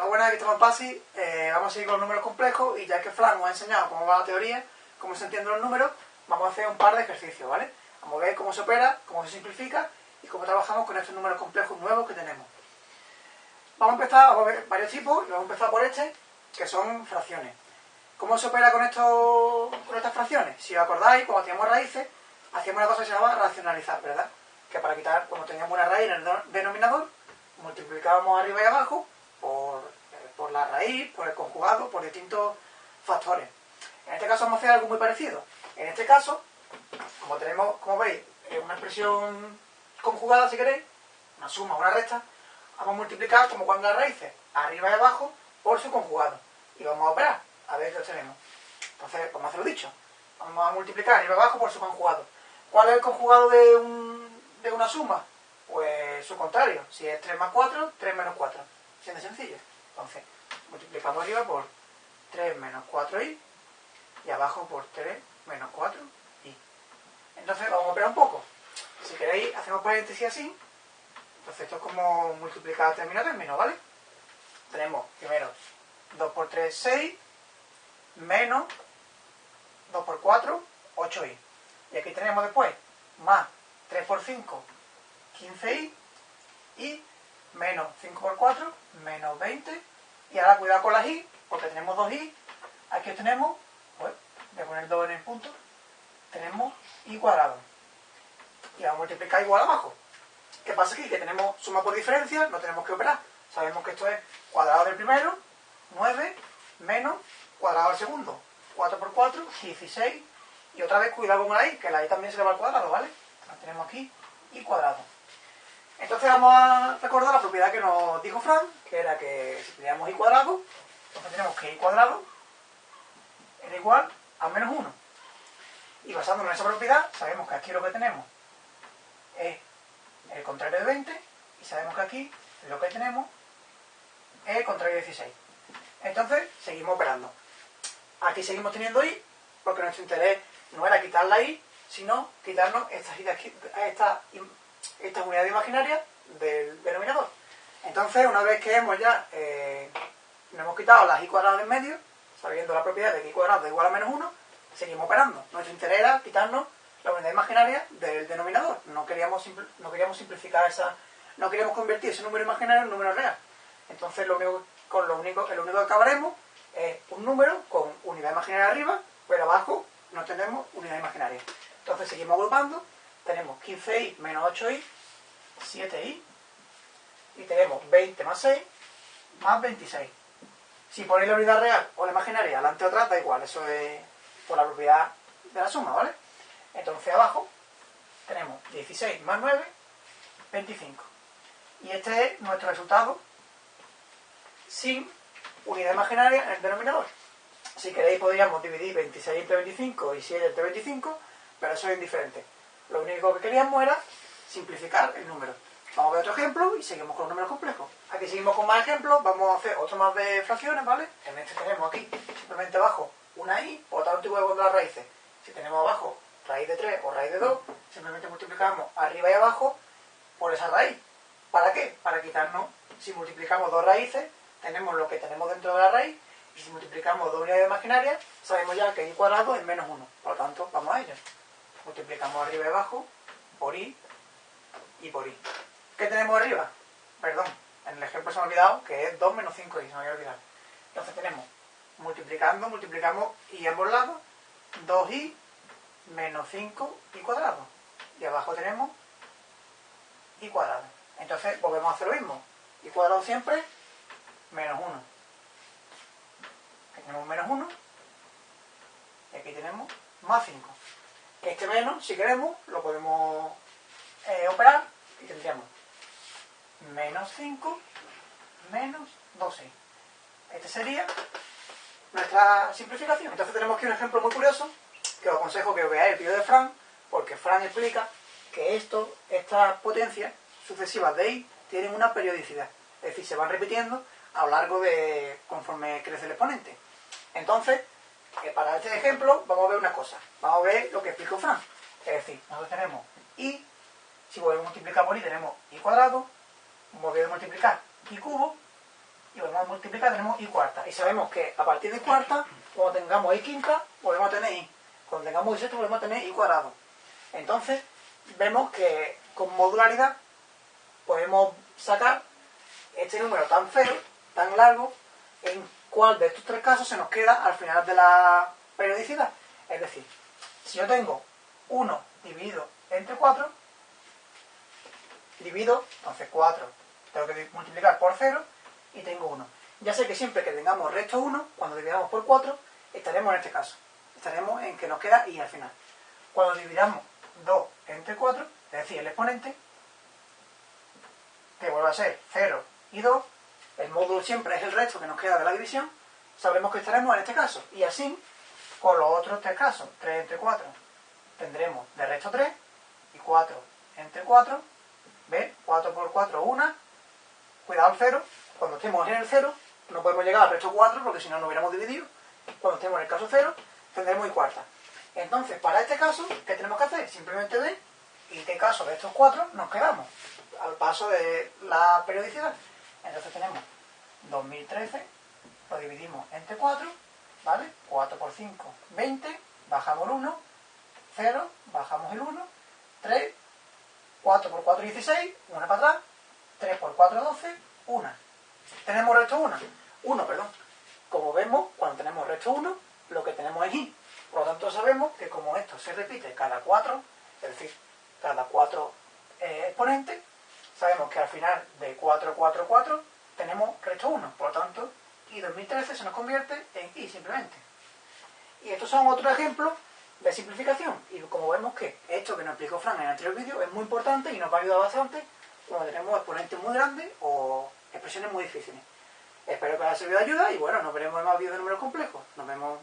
la buena estamos en PASI, eh, vamos a seguir con los números complejos y ya que Fran nos ha enseñado cómo va la teoría, cómo se entienden los números, vamos a hacer un par de ejercicios, ¿vale? Vamos a ver cómo se opera, cómo se simplifica y cómo trabajamos con estos números complejos nuevos que tenemos. Vamos a empezar, a ver varios tipos, y vamos a empezar por este, que son fracciones. ¿Cómo se opera con, esto, con estas fracciones? Si os acordáis, cuando teníamos raíces, hacíamos una cosa que se llamaba racionalizar, ¿verdad? Que para quitar, cuando teníamos una raíz en el denominador, multiplicábamos arriba y abajo la raíz, por el conjugado, por distintos factores. En este caso vamos a hacer algo muy parecido. En este caso, como tenemos, como veis, una expresión conjugada, si queréis, una suma, una resta, vamos a multiplicar como cuando las raíces, arriba y abajo, por su conjugado. Y vamos a operar, a ver qué obtenemos. Entonces, vamos a hacerlo dicho. Vamos a multiplicar arriba y abajo por su conjugado. ¿Cuál es el conjugado de, un, de una suma? Pues su contrario. Si es 3 más 4, 3 menos 4. Siendo sencillo. Entonces, multiplicamos arriba por 3 menos 4i y abajo por 3 menos 4i. Entonces, vamos a operar un poco. Si queréis, hacemos paréntesis así. Entonces, esto es como multiplicar término a término, ¿vale? Tenemos primero 2 por 3, 6, menos 2 por 4, 8i. Y aquí tenemos después más 3 por 5, 15i y menos 5 por 4, menos 20. Y ahora cuidado con las i, porque tenemos 2i. Aquí tenemos, pues, voy a poner 2 en el punto, tenemos i cuadrado. Y vamos a multiplicar igual abajo. ¿Qué pasa aquí? Que tenemos suma por diferencia, no tenemos que operar. Sabemos que esto es cuadrado del primero, 9, menos cuadrado del segundo, 4 por 4, 16. Y otra vez cuidado con la i, que la i también se le va al cuadrado, ¿vale? La tenemos aquí, i cuadrado. Entonces vamos a recordar la propiedad que nos dijo Fran, que era que si teníamos i cuadrado, entonces tenemos que i cuadrado era igual a menos 1. Y basándonos en esa propiedad, sabemos que aquí lo que tenemos es el contrario de 20, y sabemos que aquí lo que tenemos es el contrario de 16. Entonces, seguimos operando. Aquí seguimos teniendo i, porque nuestro interés no era quitar la i, sino quitarnos estas, esta, esta unidad imaginaria del denominador. Entonces, una vez que hemos ya eh, nos hemos quitado las i cuadradas en medio, sabiendo la propiedad de que i cuadrado igual a menos 1, seguimos operando. Nuestro interés era quitarnos la unidad imaginaria del denominador. No queríamos, no queríamos simplificar esa... No queríamos convertir ese número imaginario en un número real. Entonces, lo único, con lo único, el único que acabaremos es un número con unidad imaginaria arriba, pero abajo no tenemos unidad imaginaria. Entonces, seguimos agrupando. Tenemos 15i menos 8i, 7i, y tenemos 20 más 6, más 26. Si ponéis la unidad real o la imaginaria delante o atrás, da igual, eso es por la propiedad de la suma, ¿vale? Entonces abajo tenemos 16 más 9, 25. Y este es nuestro resultado sin unidad imaginaria en el denominador. Si queréis podríamos dividir 26 entre 25 y 7 entre 25, pero eso es indiferente. Lo único que queríamos era simplificar el número. Vamos a ver otro ejemplo y seguimos con números complejos. Aquí seguimos con más ejemplos, vamos a hacer otro más de fracciones, ¿vale? En este tenemos aquí simplemente abajo una i, por tanto igual con las raíces. Si tenemos abajo raíz de 3 o raíz de 2, simplemente multiplicamos arriba y abajo por esa raíz. ¿Para qué? Para quitarnos, si multiplicamos dos raíces, tenemos lo que tenemos dentro de la raíz, y si multiplicamos dos unidades imaginarias, sabemos ya que i cuadrado es menos 1. Por lo tanto, vamos a ello. Multiplicamos arriba y abajo por i y por i. ¿Qué tenemos arriba? Perdón, en el ejemplo se me ha olvidado que es 2 menos 5i, se me había olvidado. Entonces tenemos, multiplicando, multiplicamos a ambos lados, 2i menos 5 i cuadrado. Y abajo tenemos i cuadrado. Entonces volvemos a hacer lo mismo. i cuadrado siempre menos 1. Aquí tenemos menos 1. Y aquí tenemos más 5. Este menos, si queremos, lo podemos eh, operar y tendríamos menos 5 menos 12. Este sería nuestra simplificación. Entonces tenemos aquí un ejemplo muy curioso que os aconsejo que veáis el vídeo de Fran, porque Fran explica que esto, estas potencias sucesivas de i tienen una periodicidad. Es decir, se van repitiendo a lo largo de conforme crece el exponente. Entonces, eh, para este ejemplo, vamos a ver una cosa. Vamos a ver lo que explicó Fran. Es decir, nosotros tenemos i, si volvemos a multiplicar por i tenemos i cuadrado, volvemos a multiplicar i cubo, y volvemos a multiplicar, tenemos y cuarta. Y sabemos que a partir de cuarta, cuando tengamos y quinta, volvemos a tener y. Cuando tengamos y sexta, volvemos a tener y cuadrado. Entonces, vemos que con modularidad podemos sacar este número tan feo, tan largo, en cuál de estos tres casos se nos queda al final de la periodicidad. Es decir, si yo tengo 1 dividido entre 4, divido, entonces 4, tengo que multiplicar por 0 y tengo 1. Ya sé que siempre que tengamos resto 1, cuando dividamos por 4, estaremos en este caso. Estaremos en que nos queda y al final. Cuando dividamos 2 entre 4, es decir, el exponente, que vuelve a ser 0 y 2, el módulo siempre es el resto que nos queda de la división, sabremos que estaremos en este caso. Y así, con los otros tres casos, 3 entre 4, tendremos de resto 3 y 4 entre 4, ¿ves? 4 por 4, 1, cuidado al 0, cuando estemos en el 0, no podemos llegar al resto 4 porque si no, no hubiéramos dividido. Cuando estemos en el caso 0, tendremos y cuarta. Entonces, para este caso, ¿qué tenemos que hacer? Simplemente ver en qué caso de estos cuatro nos quedamos al paso de la periodicidad. Entonces tenemos 2013, lo dividimos entre 4, ¿vale? 4 por 5, 20, bajamos el 1, 0, bajamos el 1, 3, 4 por 4, 16, 1 para atrás, 3 por 4, 12, 1. ¿Tenemos resto 1? 1, perdón. Como vemos, cuando tenemos resto 1, lo que tenemos es i. Por lo tanto, sabemos que como esto se repite cada 4, es decir, cada 4 eh, exponentes, sabemos que al final de 4, 4, 4 tenemos resto 1. Por lo tanto, y 2013 se nos convierte en i simplemente. Y estos son otros ejemplos de simplificación. Y como vemos que esto que nos explicó Fran en el anterior vídeo es muy importante y nos va a ayudar bastante cuando tenemos exponentes muy grandes o expresiones muy difíciles. Espero que os haya servido de ayuda y bueno, nos veremos en más vídeos de números complejos. Nos vemos.